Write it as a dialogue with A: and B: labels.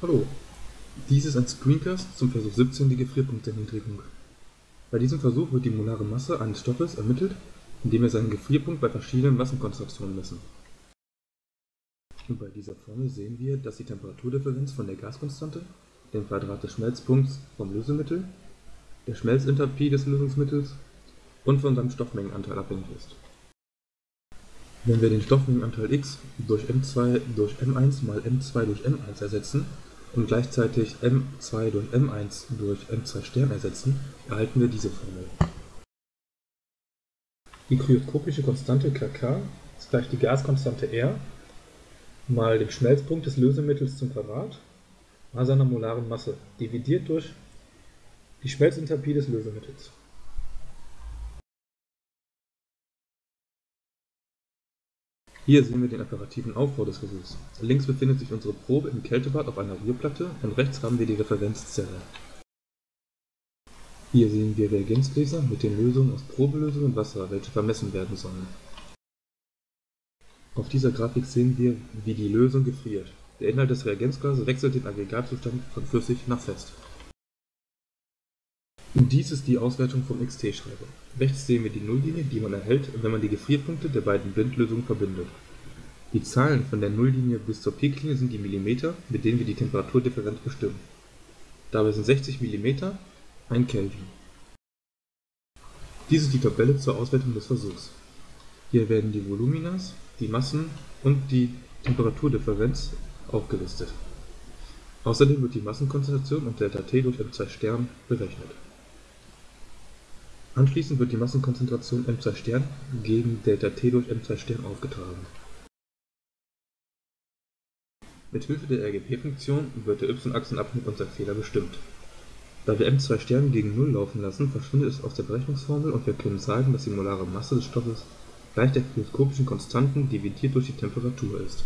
A: Hallo, dies ist ein Screencast zum Versuch 17 der Gefrierpunkterniedrigung. Bei diesem Versuch wird die molare Masse eines Stoffes ermittelt, indem wir seinen Gefrierpunkt bei verschiedenen Massenkonzentrationen messen. Und bei dieser Formel sehen wir, dass die Temperaturdifferenz von der Gaskonstante, dem Quadrat des Schmelzpunkts vom Lösemittel, der Schmelzenthalpie des Lösungsmittels und von seinem Stoffmengenanteil abhängig ist. Wenn wir den Stoffmengenanteil x durch m2 durch m1 mal m2 durch m1 ersetzen und gleichzeitig m2 durch m1 durch m2 ersetzen, erhalten wir diese Formel. Die kryoskopische Konstante kk ist gleich die Gaskonstante R mal dem Schmelzpunkt des Lösemittels zum Quadrat mal seiner molaren Masse dividiert durch die Schmelzenthalpie des Lösemittels. Hier sehen wir den operativen Aufbau des Versuchs. Links befindet sich unsere Probe im Kältebad auf einer Rührplatte und rechts haben wir die Referenzzelle. Hier sehen wir Reagenzgläser mit den Lösungen aus Probelösung und Wasser, welche vermessen werden sollen. Auf dieser Grafik sehen wir, wie die Lösung gefriert. Der Inhalt des Reagenzglases wechselt den Aggregatzustand von flüssig nach fest. Dies ist die Auswertung vom XT-Schreiber. Rechts sehen wir die Nulllinie, die man erhält, wenn man die Gefrierpunkte der beiden Blindlösungen verbindet. Die Zahlen von der Nulllinie bis zur Peaklinie sind die Millimeter, mit denen wir die Temperaturdifferenz bestimmen. Dabei sind 60 mm 1 Kelvin. Dies ist die Tabelle zur Auswertung des Versuchs. Hier werden die Voluminas, die Massen und die Temperaturdifferenz aufgelistet. Außerdem wird die Massenkonzentration und ΔT durch m2 berechnet Anschließend wird die Massenkonzentration m2 gegen ΔT durch m2 aufgetragen. Mit Hilfe der RGP-Funktion wird der y-Achsenabschnitt unserer Fehler bestimmt. Da wir m2 gegen Null laufen lassen, verschwindet es aus der Berechnungsformel und wir können sagen, dass die molare Masse des Stoffes gleich der mikroskopischen Konstanten dividiert durch die Temperatur ist